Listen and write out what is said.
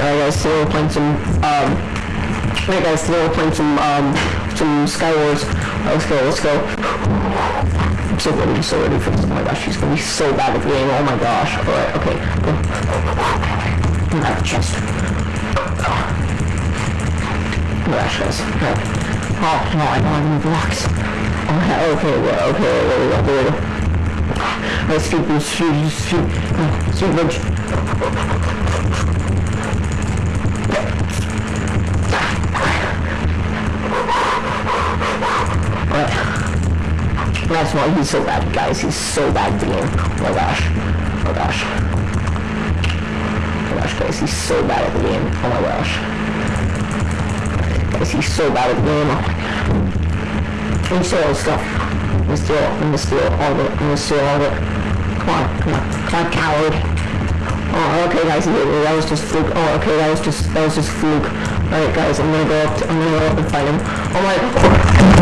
Alright guys, today we're playing some, um, alright guys, today we're playing some, um, some Skywars. Let's go, let's go. I'm so ready, so ready for this. Oh my gosh, she's gonna be so bad at the game. Oh my gosh. Alright, okay. Go. I'm out of chest. Oh gosh, guys. Oh, no, I don't have any blocks. Oh, okay, well, okay, there we go, there we go. Alright, speed boost, speed, speed, uh, speed That's why he's so bad, guys. He's so bad at the game. Oh my gosh. Oh gosh. Oh gosh, guys. He's so bad at the game. Oh my gosh. Guys, he's so bad at the game. Oh me steal all the stuff. Me steal, me steal all. Let me steal all it. Come on, come on. Come on, coward. Oh, okay, guys, that was just fluke. Oh, okay, that was just, that was just fluke. Alright, guys, I'm gonna go up, to, I'm gonna go up and fight him. Oh my,